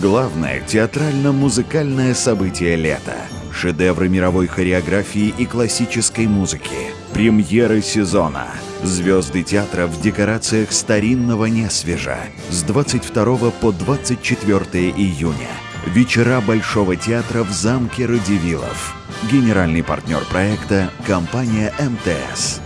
Главное театрально-музыкальное событие лета. Шедевры мировой хореографии и классической музыки. Премьеры сезона. Звезды театра в декорациях старинного несвежа. С 22 по 24 июня. Вечера Большого театра в замке Радивилов. Генеральный партнер проекта – компания МТС.